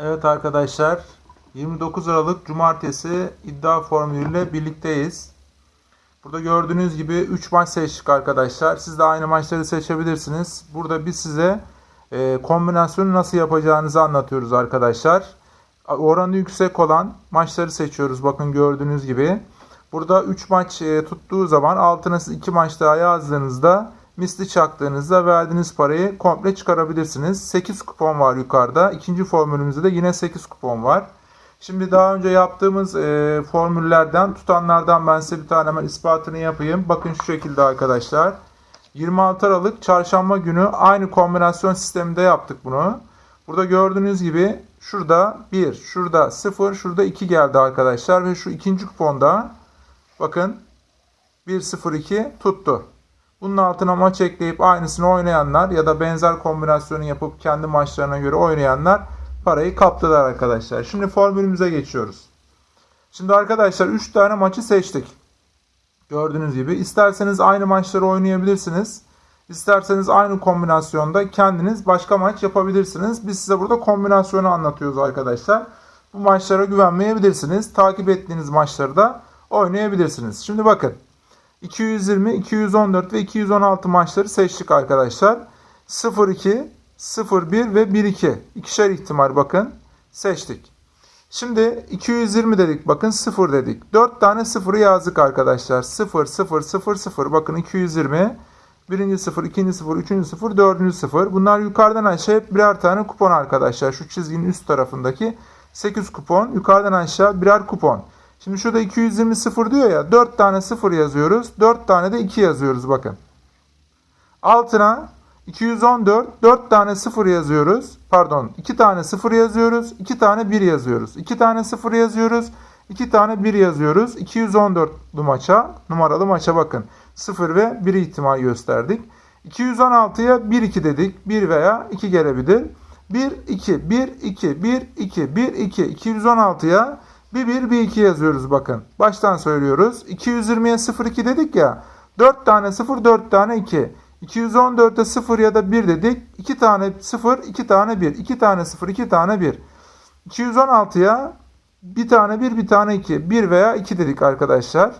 Evet arkadaşlar 29 Aralık Cumartesi iddia formülüyle birlikteyiz. Burada gördüğünüz gibi 3 maç seçtik arkadaşlar. Siz de aynı maçları seçebilirsiniz. Burada biz size e, kombinasyonu nasıl yapacağınızı anlatıyoruz arkadaşlar. Oranı yüksek olan maçları seçiyoruz. Bakın gördüğünüz gibi. Burada 3 maç e, tuttuğu zaman altına siz 2 maç daha yazdığınızda misli çaktığınızda verdiğiniz parayı komple çıkarabilirsiniz. 8 kupon var yukarıda. İkinci formülümüzde de yine 8 kupon var. Şimdi daha önce yaptığımız e, formüllerden tutanlardan ben size bir tane hemen ispatını yapayım. Bakın şu şekilde arkadaşlar. 26 Aralık çarşamba günü aynı kombinasyon sisteminde yaptık bunu. Burada gördüğünüz gibi şurada 1, şurada 0, şurada 2 geldi arkadaşlar. Ve şu ikinci kuponda bakın 1-0-2 tuttu. Bunun altına maç ekleyip aynısını oynayanlar ya da benzer kombinasyonu yapıp kendi maçlarına göre oynayanlar parayı kaptılar arkadaşlar. Şimdi formülümüze geçiyoruz. Şimdi arkadaşlar 3 tane maçı seçtik. Gördüğünüz gibi isterseniz aynı maçları oynayabilirsiniz. İsterseniz aynı kombinasyonda kendiniz başka maç yapabilirsiniz. Biz size burada kombinasyonu anlatıyoruz arkadaşlar. Bu maçlara güvenmeyebilirsiniz. Takip ettiğiniz maçları da oynayabilirsiniz. Şimdi bakın. 220, 214 ve 216 maçları seçtik arkadaşlar. 0-2, 0-1 ve 1-2. İkişer ihtimal bakın seçtik. Şimdi 220 dedik bakın 0 dedik. 4 tane 0'ı yazdık arkadaşlar. 0, 0, 0, 0. Bakın 220. Birinci 0, ikinci 0, üçüncü 0, dördüncü 0. Bunlar yukarıdan aşağı hep birer tane kupon arkadaşlar. Şu çizginin üst tarafındaki 8 kupon. Yukarıdan aşağı birer kupon. Şimdi şurada 220 0 diyor ya. 4 tane 0 yazıyoruz. 4 tane de 2 yazıyoruz bakın. Altına 214 4 tane 0 yazıyoruz. Pardon 2 tane 0 yazıyoruz. 2 tane 1 yazıyoruz. 2 tane 0 yazıyoruz. 2 tane 1 yazıyoruz. 214 maça numaralı maça bakın. 0 ve 1 ihtimal gösterdik. 216'ya 1 2 dedik. 1 veya 2 gelebilir. 1 2 1 2 1 2 1 2 216'ya bir 1 bir 2 yazıyoruz bakın. Baştan söylüyoruz. 220'ye 0 2 dedik ya. 4 tane 0 4 tane 2. 214'e 0 ya da 1 dedik. 2 tane 0, 2 tane 1. 2 tane 0, 2 tane 1. 216'ya bir tane 1, bir tane 2. 1 veya 2 dedik arkadaşlar.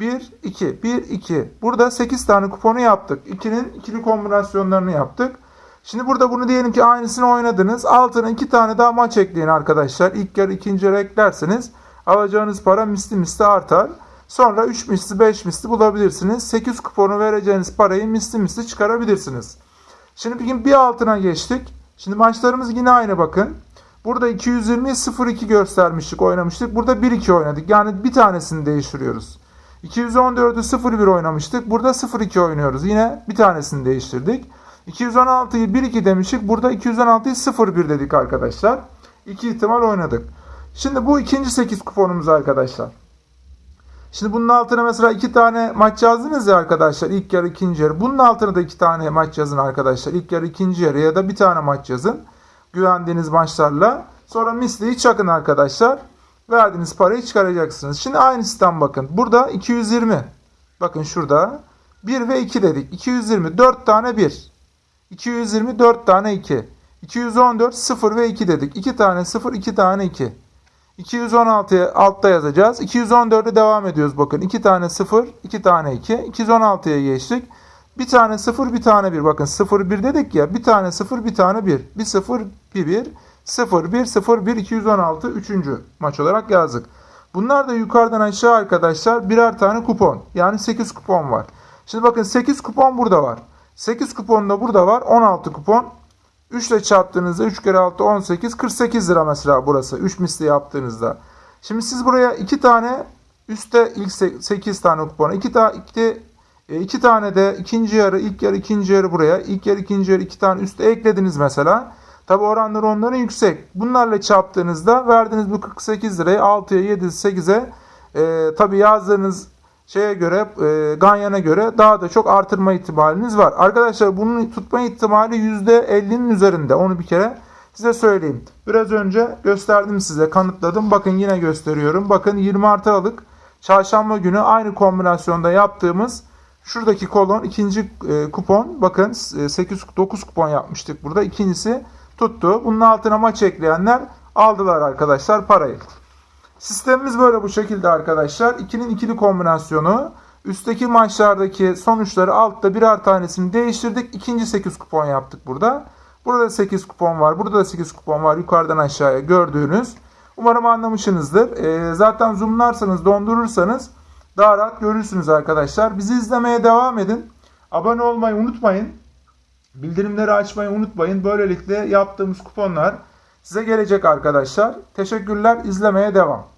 1, 2, 1, 2. Burada 8 tane kuponu yaptık. 2'nin ikili kombinasyonlarını yaptık. Şimdi burada bunu diyelim ki aynısını oynadınız. Altına 2 tane daha maç ekleyin arkadaşlar. İlk yarı ikinci yarı eklerseniz alacağınız para misli misli artar. Sonra 3 misli 5 misli bulabilirsiniz. 8 kuponu vereceğiniz parayı misli misli çıkarabilirsiniz. Şimdi bir, bir altına geçtik. Şimdi maçlarımız yine aynı bakın. Burada 220'ye 0-2 göstermiştik oynamıştık. Burada 1-2 oynadık. Yani bir tanesini değiştiriyoruz. 214'ü 0-1 oynamıştık. Burada 0-2 oynuyoruz. Yine bir tanesini değiştirdik. 216'yı 1-2 demiştik. Burada 216'yı 0-1 dedik arkadaşlar. İki ihtimal oynadık. Şimdi bu ikinci 8 kuponumuz arkadaşlar. Şimdi bunun altına mesela iki tane maç yazdınız ya arkadaşlar. İlk yarı ikinci yarı. Bunun altına da iki tane maç yazın arkadaşlar. İlk yarı ikinci yarı ya da bir tane maç yazın. Güvendiğiniz maçlarla. Sonra misliyi çakın arkadaşlar. Verdiğiniz parayı çıkaracaksınız. Şimdi aynı sistem bakın. Burada 220. Bakın şurada. 1 ve 2 dedik. 220. 4 tane 1. 224 tane 2. 214 0 ve 2 dedik. 2 tane 0, 2 tane 2. 216'ya altta yazacağız. 214'e devam ediyoruz bakın. 2 tane 0, 2 tane 2. 216'ya geçtik. Bir tane 0, bir tane 1. Bakın 0, 1 dedik ya. Bir tane 0, bir tane 1. Bir 0, bir 1. 0, 1, 0, 1, 216. Üçüncü maç olarak yazdık. Bunlar da yukarıdan aşağı arkadaşlar birer tane kupon. Yani 8 kupon var. Şimdi bakın 8 kupon burada var. 8 kupon da burada var. 16 kupon. 3 ile çarptığınızda 3 kere 6 18 48 lira mesela burası 3 misli yaptığınızda. Şimdi siz buraya 2 tane üstte ilk 8 tane kupon 2 tane 2, 2 tane de ikinci yarı ilk yarı ikinci yarı buraya ilk yarı ikinci yarı 2 tane üstte eklediniz mesela. Tabi oranları onların yüksek. Bunlarla çarptığınızda verdiğiniz bu 48 lirayı 6'ya 7 8'e e, tabi yazdığınız şeye göre e, Ganyan'a göre daha da çok artırma ihtimaliniz var. Arkadaşlar bunun tutma ihtimali %50'nin üzerinde. Onu bir kere size söyleyeyim. Biraz önce gösterdim size kanıtladım. Bakın yine gösteriyorum. Bakın 20 Aralık çarşamba günü aynı kombinasyonda yaptığımız şuradaki kolon ikinci e, kupon bakın 8 9 kupon yapmıştık burada. İkincisi tuttu. Bunun altına maç ekleyenler aldılar arkadaşlar parayı. Sistemimiz böyle bu şekilde arkadaşlar. 2'nin ikili kombinasyonu. Üstteki maçlardaki sonuçları altta birer tanesini değiştirdik. İkinci 8 kupon yaptık burada. Burada da 8 kupon var. Burada da 8 kupon var. Yukarıdan aşağıya gördüğünüz. Umarım anlamışsınızdır. Ee, zaten zoomlarsanız, dondurursanız daha rahat görürsünüz arkadaşlar. Bizi izlemeye devam edin. Abone olmayı unutmayın. Bildirimleri açmayı unutmayın. Böylelikle yaptığımız kuponlar size gelecek arkadaşlar. Teşekkürler. İzlemeye devam.